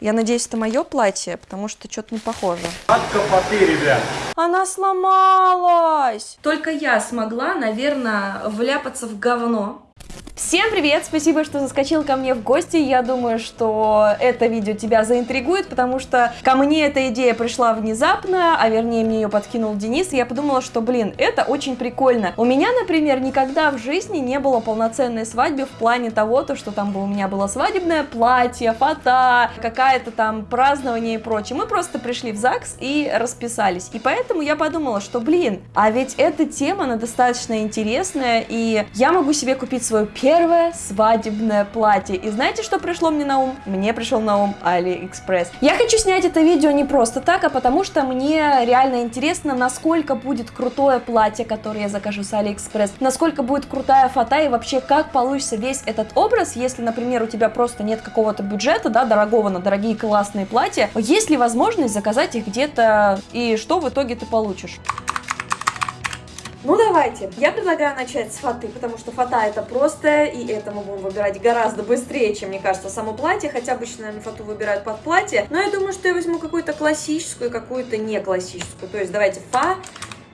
Я надеюсь, это мое платье, потому что что-то не похоже. От капоты, ребят. Она сломалась! Только я смогла, наверное, вляпаться в говно. Всем привет! Спасибо, что заскочил ко мне в гости. Я думаю, что это видео тебя заинтригует, потому что ко мне эта идея пришла внезапно, а вернее мне ее подкинул Денис, и я подумала, что, блин, это очень прикольно. У меня, например, никогда в жизни не было полноценной свадьбы в плане того, то, что там бы у меня было свадебное платье, фото, какая-то там празднование и прочее. Мы просто пришли в ЗАГС и расписались. И поэтому я подумала, что, блин, а ведь эта тема, она достаточно интересная, и я могу себе купить свою первую первое свадебное платье. И знаете, что пришло мне на ум? Мне пришел на ум Алиэкспресс. Я хочу снять это видео не просто так, а потому что мне реально интересно, насколько будет крутое платье, которое я закажу с Алиэкспресс, насколько будет крутая фото и вообще как получится весь этот образ, если, например, у тебя просто нет какого-то бюджета, да, дорогого на дорогие классные платья, есть ли возможность заказать их где-то и что в итоге ты получишь? Ну давайте, я предлагаю начать с фаты, потому что фата это просто, и это мы будем выбирать гораздо быстрее, чем, мне кажется, само платье, хотя обычно, наверное, фату выбирают под платье, но я думаю, что я возьму какую-то классическую какую-то не классическую, то есть давайте фа,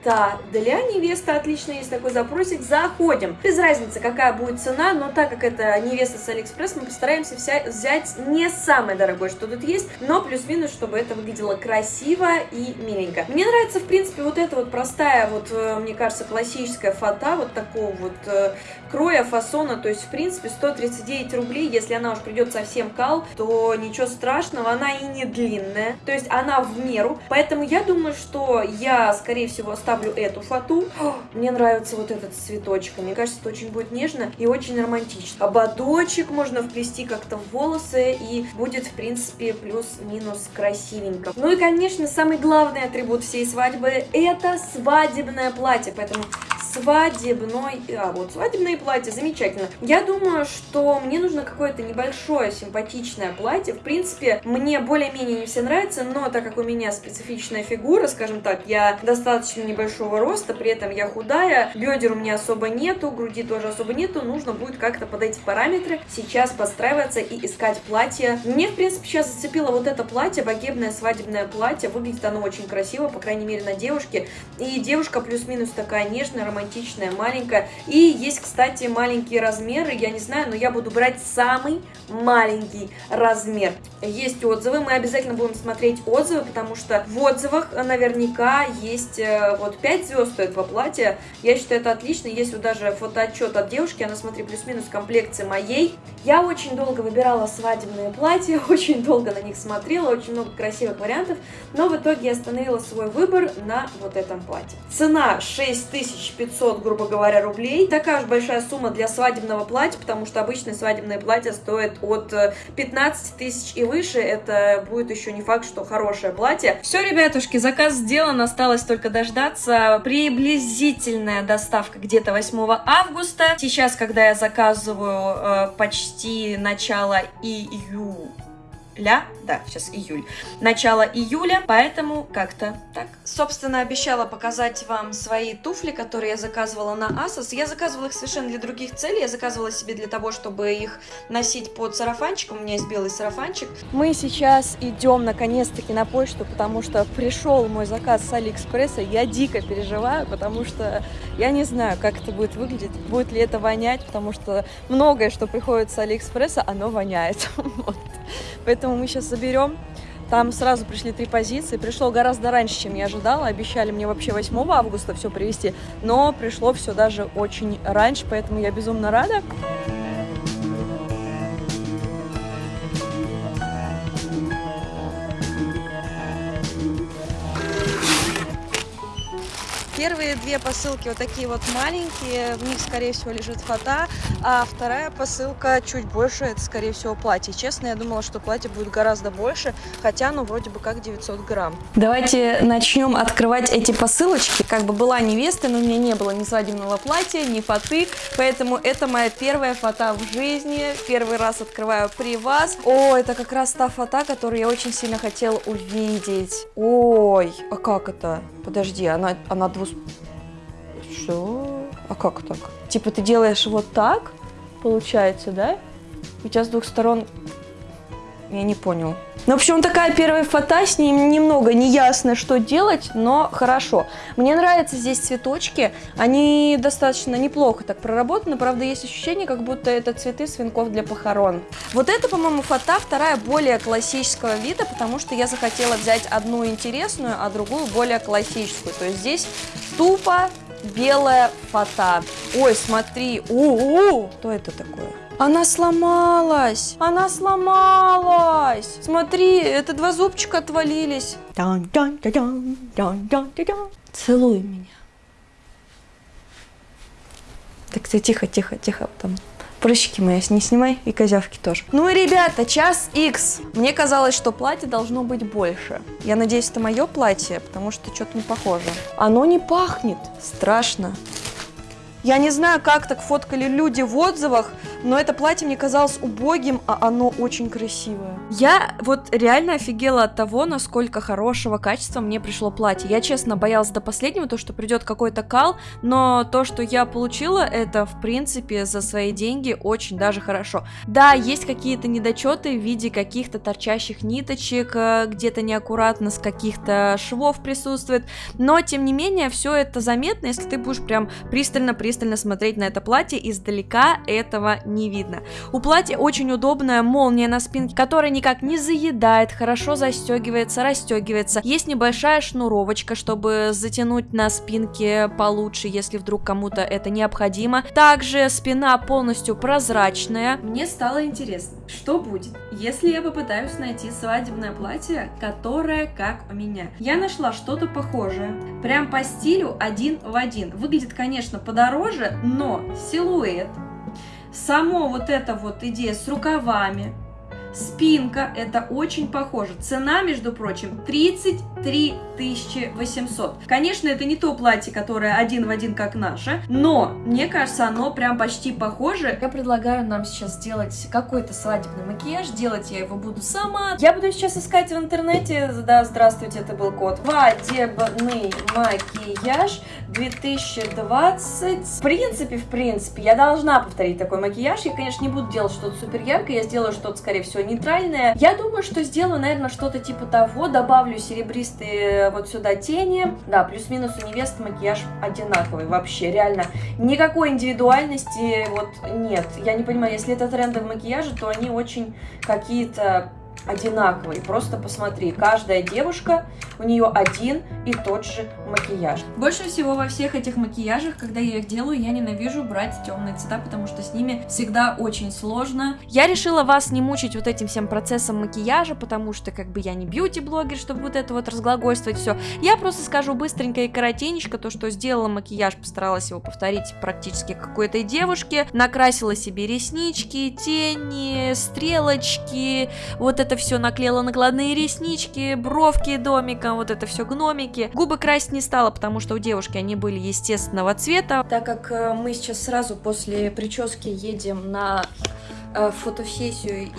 да, для невесты отлично есть такой запросик. Заходим. Без разницы, какая будет цена, но так как это невеста с Алиэкспресс, мы постараемся вся, взять не самое дорогое, что тут есть, но плюс-минус, чтобы это выглядело красиво и миленько. Мне нравится, в принципе, вот эта вот простая, вот, э, мне кажется, классическая фата, вот такого вот э, кроя, фасона, то есть, в принципе, 139 рублей, если она уж придет совсем кал, то ничего страшного, она и не длинная, то есть она в меру, поэтому я думаю, что я, скорее всего, оставлю ставлю эту фату. Мне нравится вот этот цветочек. Мне кажется, это очень будет нежно и очень романтично. Ободочек можно вплести как-то в волосы и будет, в принципе, плюс-минус красивенько. Ну и, конечно, самый главный атрибут всей свадьбы это свадебное платье. Поэтому свадебной... А, вот, свадебное платье, замечательно. Я думаю, что мне нужно какое-то небольшое симпатичное платье. В принципе, мне более-менее не все нравится, но так как у меня специфичная фигура, скажем так, я достаточно небольшого роста, при этом я худая, бедер у меня особо нету, груди тоже особо нету, нужно будет как-то под эти параметры сейчас подстраиваться и искать платье. Мне, в принципе, сейчас зацепило вот это платье, богемное свадебное платье, выглядит оно очень красиво, по крайней мере, на девушке, и девушка плюс-минус такая нежная, романтичная, маленькая. И есть, кстати, маленькие размеры, я не знаю, но я буду брать самый маленький размер. Есть отзывы, мы обязательно будем смотреть отзывы, потому что в отзывах наверняка есть э, вот 5 звезд этого платья. Я считаю, это отлично. Есть вот даже фотоотчет от девушки, она, смотри, плюс-минус комплекции моей. Я очень долго выбирала свадебные платья, очень долго на них смотрела, очень много красивых вариантов, но в итоге я остановила свой выбор на вот этом платье. Цена 6500 500, грубо говоря, рублей. Такая же большая сумма для свадебного платья, потому что обычное свадебное платье стоит от 15 э, тысяч и выше. Это будет еще не факт, что хорошее платье. Все, ребятушки, заказ сделан, осталось только дождаться. Приблизительная доставка где-то 8 августа. Сейчас, когда я заказываю э, почти начало июля, ля, да, сейчас июль, начало июля, поэтому как-то так. Собственно, обещала показать вам свои туфли, которые я заказывала на Asos. Я заказывала их совершенно для других целей, я заказывала себе для того, чтобы их носить под сарафанчик, у меня есть белый сарафанчик. Мы сейчас идем наконец-таки на почту, потому что пришел мой заказ с Алиэкспресса, я дико переживаю, потому что я не знаю, как это будет выглядеть, будет ли это вонять, потому что многое, что приходит с Алиэкспресса, оно воняет. Вот. Поэтому мы сейчас заберем. Там сразу пришли три позиции. Пришло гораздо раньше, чем я ожидала. Обещали мне вообще 8 августа все привезти. Но пришло все даже очень раньше, поэтому я безумно рада. Первые две посылки вот такие вот маленькие, в них, скорее всего, лежит фото, а вторая посылка чуть больше, это, скорее всего, платье. Честно, я думала, что платье будет гораздо больше, хотя, ну, вроде бы как 900 грамм. Давайте начнем открывать эти посылочки. Как бы была невеста, но у меня не было ни свадебного платья, ни фаты, поэтому это моя первая фото в жизни. Первый раз открываю при вас. О, это как раз та фото, которую я очень сильно хотела увидеть. Ой, а как это? Подожди, она, она двус... Что? А как так? Типа ты делаешь вот так, получается, да? У тебя с двух сторон Я не понял. Ну, в общем, такая первая фото, с ней немного неясно, что делать, но хорошо. Мне нравятся здесь цветочки, они достаточно неплохо так проработаны, правда, есть ощущение, как будто это цветы свинков для похорон. Вот это, по-моему, фото вторая более классического вида, потому что я захотела взять одну интересную, а другую более классическую. То есть здесь тупо белая фото. Ой, смотри, у-у, что это такое? Она сломалась! Она сломалась! Смотри, это два зубчика отвалились. Целуй меня. Так ты тихо, тихо, тихо там. Прыщики мои не снимай и козявки тоже. Ну и, ребята, час X. Мне казалось, что платье должно быть больше. Я надеюсь, это мое платье, потому что что-то не похоже. Оно не пахнет. Страшно. Я не знаю, как так фоткали люди в отзывах, но это платье мне казалось убогим, а оно очень красивое. Я вот реально офигела от того, насколько хорошего качества мне пришло платье. Я, честно, боялась до последнего, то, что придет какой-то кал, но то, что я получила, это, в принципе, за свои деньги очень даже хорошо. Да, есть какие-то недочеты в виде каких-то торчащих ниточек, э, где-то неаккуратно с каких-то швов присутствует, но, тем не менее, все это заметно, если ты будешь прям пристально-пристально смотреть на это платье, издалека этого не видно. У платья очень удобная молния на спинке, которая никак не заедает, хорошо застегивается, расстегивается. Есть небольшая шнуровочка, чтобы затянуть на спинке получше, если вдруг кому-то это необходимо. Также спина полностью прозрачная. Мне стало интересно, что будет, если я попытаюсь найти свадебное платье, которое как у меня. Я нашла что-то похожее, прям по стилю один в один. Выглядит, конечно, подороже, но силуэт, Само вот эта вот идея с рукавами, Спинка, это очень похоже. Цена, между прочим, 33 800. Конечно, это не то платье, которое один в один, как наше, но, мне кажется, оно прям почти похоже. Я предлагаю нам сейчас сделать какой-то свадебный макияж. Делать я его буду сама. Я буду сейчас искать в интернете. Да, здравствуйте, это был код. Свадебный макияж 2020. В принципе, в принципе, я должна повторить такой макияж. Я, конечно, не буду делать что-то супер яркое. Я сделаю что-то, скорее всего, нейтральное. Я думаю, что сделаю, наверное, что-то типа того. Добавлю серебристые вот сюда тени. Да, плюс-минус у невесты макияж одинаковый вообще, реально. Никакой индивидуальности вот нет. Я не понимаю, если это тренды в макияже, то они очень какие-то одинаковый. Просто посмотри, каждая девушка, у нее один и тот же макияж. Больше всего во всех этих макияжах, когда я их делаю, я ненавижу брать темные цвета, потому что с ними всегда очень сложно. Я решила вас не мучить вот этим всем процессом макияжа, потому что как бы я не бьюти-блогер, чтобы вот это вот разглагольствовать все. Я просто скажу быстренько и коротенечко то, что сделала макияж, постаралась его повторить практически какой-то девушке. Накрасила себе реснички, тени, стрелочки, вот это все наклеила накладные реснички, бровки домиком, вот это все гномики. Губы красить не стала, потому что у девушки они были естественного цвета. Так как э, мы сейчас сразу после прически едем на фотосессию и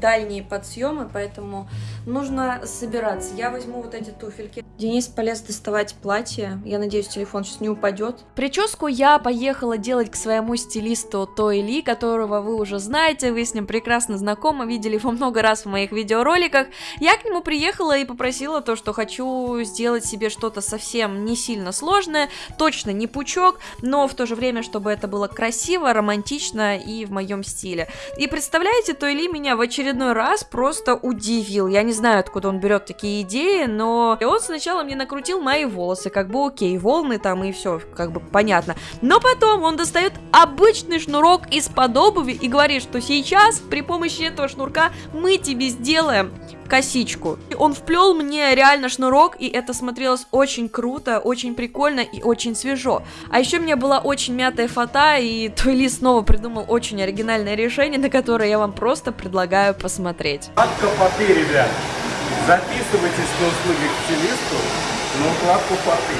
дальние подсъемы, поэтому нужно собираться. Я возьму вот эти туфельки. Денис полез доставать платье. Я надеюсь, телефон сейчас не упадет. Прическу я поехала делать к своему стилисту Той Ли, которого вы уже знаете, вы с ним прекрасно знакомы, видели его много раз в моих видеороликах. Я к нему приехала и попросила то, что хочу сделать себе что-то совсем не сильно сложное, точно не пучок, но в то же время, чтобы это было красиво, романтично и в моем стиле. И представляете, то Или меня в очередной раз просто удивил. Я не знаю, откуда он берет такие идеи, но он сначала мне накрутил мои волосы, как бы окей, волны там и все, как бы понятно. Но потом он достает обычный шнурок из-под обуви и говорит, что сейчас при помощи этого шнурка мы тебе сделаем косичку. Он вплел мне реально шнурок, и это смотрелось очень круто, очень прикольно и очень свежо. А еще у меня была очень мятая фата, и Туэли снова придумал очень оригинальное решение, на которое я вам просто предлагаю посмотреть. Кладка фаты, ребят. Записывайтесь на услуги к стилисту, но кладку фаты.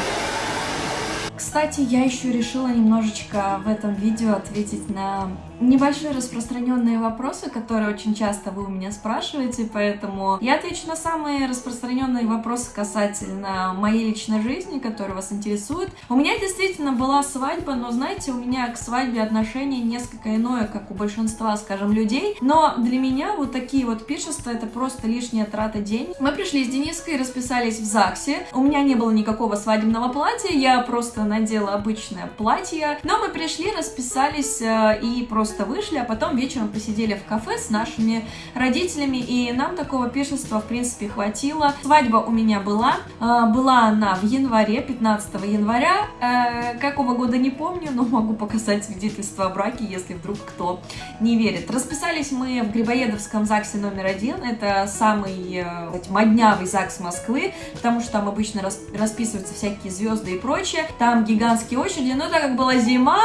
Кстати, я еще решила немножечко в этом видео ответить на небольшие распространенные вопросы, которые очень часто вы у меня спрашиваете, поэтому я отвечу на самые распространенные вопросы касательно моей личной жизни, которые вас интересуют. У меня действительно была свадьба, но знаете, у меня к свадьбе отношение несколько иное, как у большинства, скажем, людей. Но для меня вот такие вот пиршества это просто лишняя трата денег. Мы пришли с Дениской, расписались в ЗАГСе. У меня не было никакого свадебного платья, я просто надела обычное платье. Но мы пришли, расписались э, и просто просто вышли, а потом вечером посидели в кафе с нашими родителями, и нам такого пиршества, в принципе, хватило. Свадьба у меня была, а, была она в январе, 15 января, э, какого года не помню, но могу показать свидетельство о браке, если вдруг кто не верит. Расписались мы в Грибоедовском ЗАГСе номер один, это самый э, моднявый ЗАГС Москвы, потому что там обычно расписываются всякие звезды и прочее, там гигантские очереди, но так как была зима,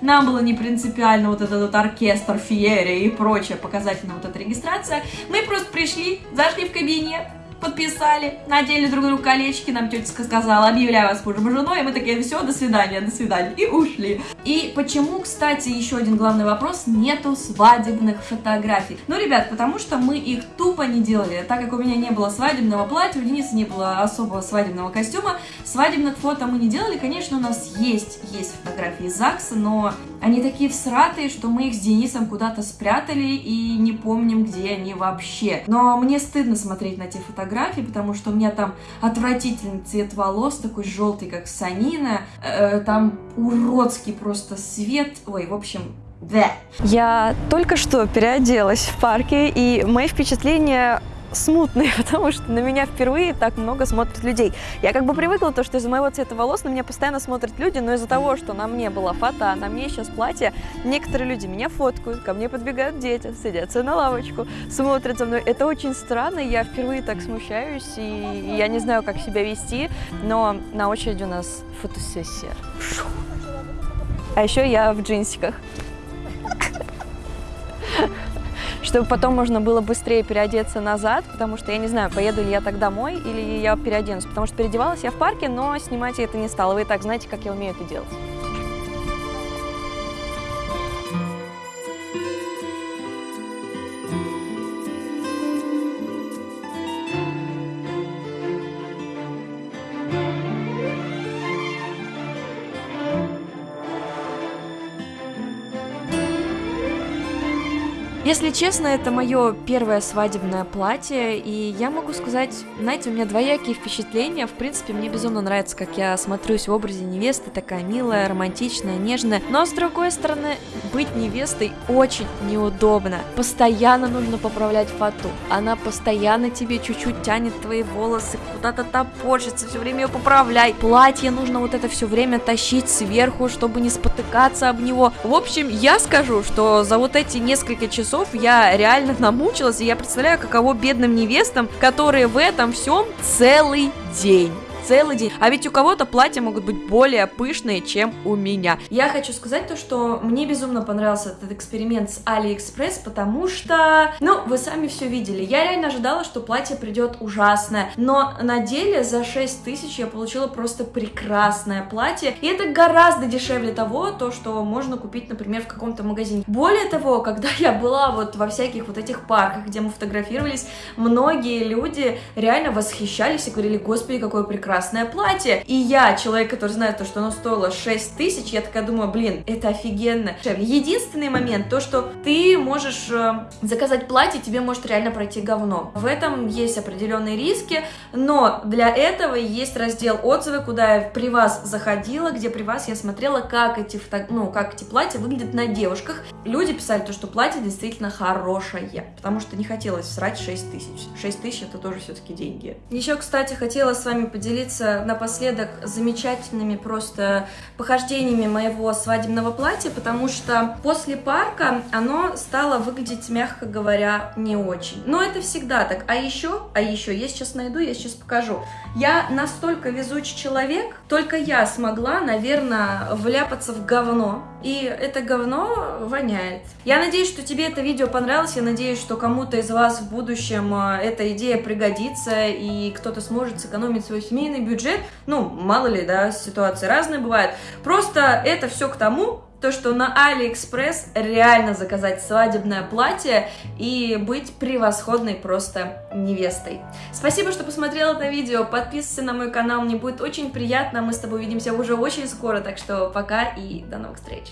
нам было не принципиально вот этот вот оркестр, феерия и прочая показательная вот эта регистрация. Мы просто пришли, зашли в кабинет, подписали, надели друг другу колечки, нам тетя сказала, объявляю вас мужем и женой, и мы такие, все, до свидания, до свидания, и ушли. И почему, кстати, еще один главный вопрос, нету свадебных фотографий? Ну, ребят, потому что мы их тупо не делали, так как у меня не было свадебного платья, у Дениса не было особого свадебного костюма, свадебных фото мы не делали, конечно, у нас есть, есть фотографии ЗАГСа, но они такие всратые, что мы их с Денисом куда-то спрятали и не помним, где они вообще. Но мне стыдно смотреть на те фотографии, фотографии, потому что у меня там отвратительный цвет волос, такой желтый, как санина, э, там уродский просто свет, ой, в общем, да. Я только что переоделась в парке, и мои впечатления смутные, потому что на меня впервые так много смотрят людей. Я как бы привыкла то, что из-за моего цвета волос на меня постоянно смотрят люди, но из-за того, что на мне была фата, на мне сейчас платье, некоторые люди меня фоткают, ко мне подбегают дети, садятся на лавочку, смотрят за мной. Это очень странно, я впервые так смущаюсь, и я не знаю, как себя вести, но на очереди у нас фотосессия. А еще я в джинсиках чтобы потом можно было быстрее переодеться назад, потому что я не знаю, поеду ли я так домой или я переоденусь, потому что переодевалась я в парке, но снимать я это не стала. Вы и так знаете, как я умею это делать. Если честно, это мое первое свадебное платье, и я могу сказать, знаете, у меня двоякие впечатления. В принципе, мне безумно нравится, как я смотрюсь в образе невесты, такая милая, романтичная, нежная. Но с другой стороны, быть невестой очень неудобно. Постоянно нужно поправлять фату. Она постоянно тебе чуть-чуть тянет твои волосы, куда-то топорщится, все время ее поправляй. Платье нужно вот это все время тащить сверху, чтобы не спотыкаться об него. В общем, я скажу, что за вот эти несколько часов часов я реально намучилась, и я представляю, каково бедным невестам, которые в этом всем целый день целый день. А ведь у кого-то платья могут быть более пышные, чем у меня. Я хочу сказать то, что мне безумно понравился этот эксперимент с AliExpress, потому что, ну, вы сами все видели. Я реально ожидала, что платье придет ужасное, но на деле за 6 тысяч я получила просто прекрасное платье, и это гораздо дешевле того, то, что можно купить, например, в каком-то магазине. Более того, когда я была вот во всяких вот этих парках, где мы фотографировались, многие люди реально восхищались и говорили, господи, какое прекрасное красное платье. И я, человек, который знает то, что оно стоило 6 тысяч, я такая думаю, блин, это офигенно. Единственный момент, то, что ты можешь э, заказать платье, тебе может реально пройти говно. В этом есть определенные риски, но для этого есть раздел отзывы, куда я при вас заходила, где при вас я смотрела, как эти, ну, как эти платья выглядят на девушках. Люди писали то, что платье действительно хорошее, потому что не хотелось срать 6 тысяч. 6 тысяч это тоже все-таки деньги. Еще, кстати, хотела с вами поделиться поделиться напоследок замечательными просто похождениями моего свадебного платья, потому что после парка оно стало выглядеть, мягко говоря, не очень. Но это всегда так. А еще, а еще, я сейчас найду, я сейчас покажу. Я настолько везучий человек, только я смогла, наверное, вляпаться в говно. И это говно воняет. Я надеюсь, что тебе это видео понравилось, я надеюсь, что кому-то из вас в будущем э, эта идея пригодится, и кто-то сможет сэкономить свой семейный бюджет. Ну, мало ли, да, ситуации разные бывают. Просто это все к тому, то, что на Алиэкспресс реально заказать свадебное платье и быть превосходной просто невестой. Спасибо, что посмотрел это видео, подписывайся на мой канал, мне будет очень приятно, мы с тобой увидимся уже очень скоро, так что пока и до новых встреч!